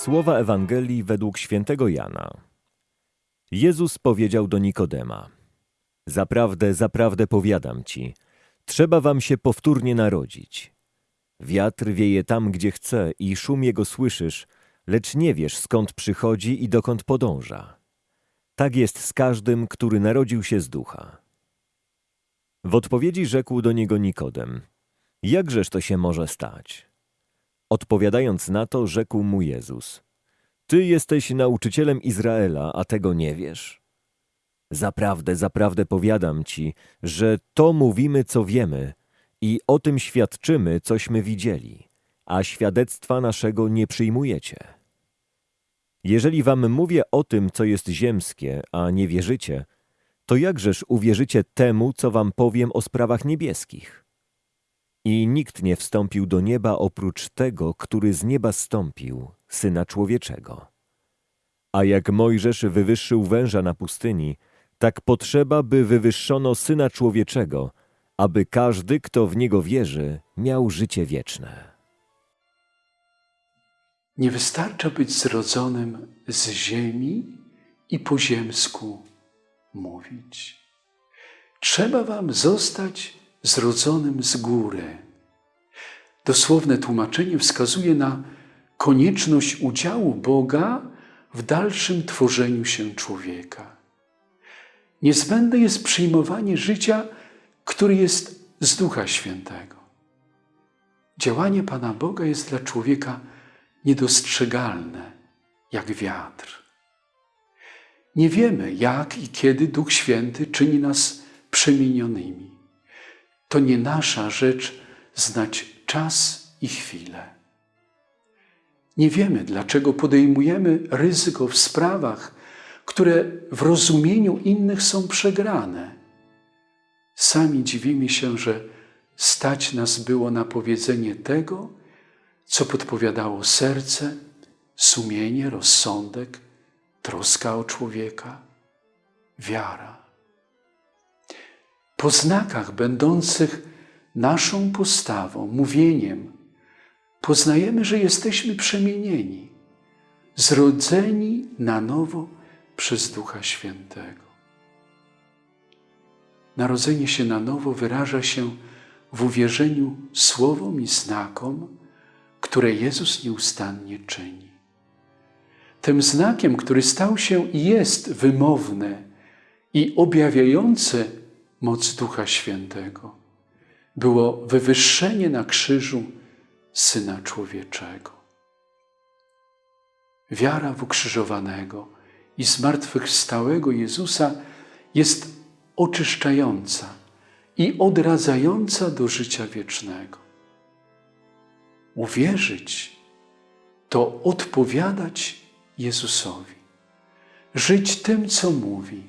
Słowa Ewangelii według świętego Jana. Jezus powiedział do Nikodema: Zaprawdę, zaprawdę powiadam ci, trzeba wam się powtórnie narodzić. Wiatr wieje tam, gdzie chce i szum jego słyszysz, lecz nie wiesz skąd przychodzi i dokąd podąża. Tak jest z każdym, który narodził się z ducha. W odpowiedzi rzekł do niego Nikodem: Jakżeż to się może stać? Odpowiadając na to, rzekł mu Jezus: Ty jesteś nauczycielem Izraela, a tego nie wiesz? Zaprawdę, zaprawdę powiadam ci, że to mówimy, co wiemy, i o tym świadczymy, cośmy widzieli, a świadectwa naszego nie przyjmujecie. Jeżeli wam mówię o tym, co jest ziemskie, a nie wierzycie, to jakżeż uwierzycie temu, co wam powiem o sprawach niebieskich? I nikt nie wstąpił do nieba oprócz tego, który z nieba stąpił, Syna Człowieczego. A jak Mojżesz wywyższył węża na pustyni, tak potrzeba, by wywyższono Syna Człowieczego, aby każdy, kto w Niego wierzy, miał życie wieczne. Nie wystarcza być zrodzonym z ziemi i po ziemsku mówić. Trzeba wam zostać zrodzonym z góry. Dosłowne tłumaczenie wskazuje na konieczność udziału Boga w dalszym tworzeniu się człowieka. Niezbędne jest przyjmowanie życia, który jest z Ducha Świętego. Działanie Pana Boga jest dla człowieka niedostrzegalne, jak wiatr. Nie wiemy, jak i kiedy Duch Święty czyni nas przemienionymi. To nie nasza rzecz znać czas i chwilę. Nie wiemy, dlaczego podejmujemy ryzyko w sprawach, które w rozumieniu innych są przegrane. Sami dziwimy się, że stać nas było na powiedzenie tego, co podpowiadało serce, sumienie, rozsądek, troska o człowieka, wiara. Po znakach będących naszą postawą, mówieniem, poznajemy, że jesteśmy przemienieni, zrodzeni na nowo przez Ducha Świętego. Narodzenie się na nowo wyraża się w uwierzeniu słowom i znakom, które Jezus nieustannie czyni. Tym znakiem, który stał się i jest wymowny i objawiający moc Ducha Świętego, było wywyższenie na krzyżu Syna Człowieczego. Wiara w ukrzyżowanego i zmartwychwstałego Jezusa jest oczyszczająca i odradzająca do życia wiecznego. Uwierzyć to odpowiadać Jezusowi, żyć tym, co mówi,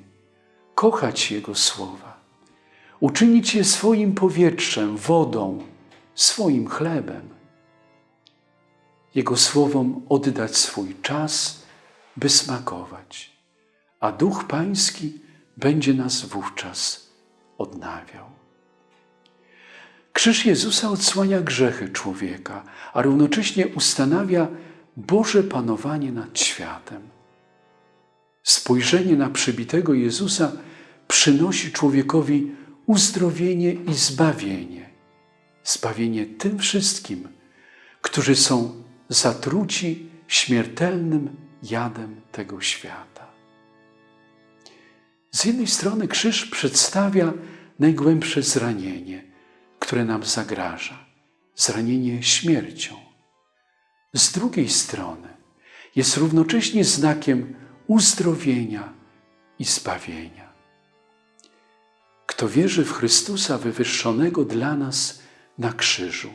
kochać Jego słowa, uczynić je swoim powietrzem, wodą, swoim chlebem. Jego słowom oddać swój czas, by smakować, a Duch Pański będzie nas wówczas odnawiał. Krzyż Jezusa odsłania grzechy człowieka, a równocześnie ustanawia Boże panowanie nad światem. Spojrzenie na przybitego Jezusa przynosi człowiekowi uzdrowienie i zbawienie. Zbawienie tym wszystkim, którzy są zatruci śmiertelnym jadem tego świata. Z jednej strony krzyż przedstawia najgłębsze zranienie, które nam zagraża zranienie śmiercią. Z drugiej strony jest równocześnie znakiem uzdrowienia i zbawienia. Kto wierzy w Chrystusa wywyższonego dla nas na krzyżu,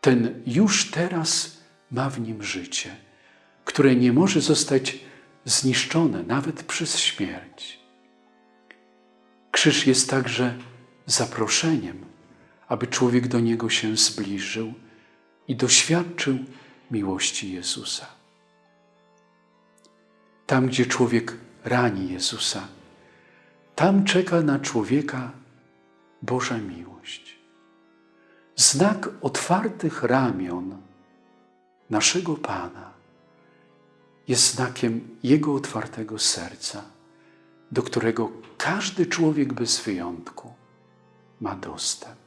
ten już teraz ma w nim życie, które nie może zostać zniszczone nawet przez śmierć. Krzyż jest także zaproszeniem, aby człowiek do niego się zbliżył i doświadczył miłości Jezusa. Tam, gdzie człowiek rani Jezusa, tam czeka na człowieka Boża miłość. Znak otwartych ramion naszego Pana jest znakiem Jego otwartego serca, do którego każdy człowiek bez wyjątku ma dostęp.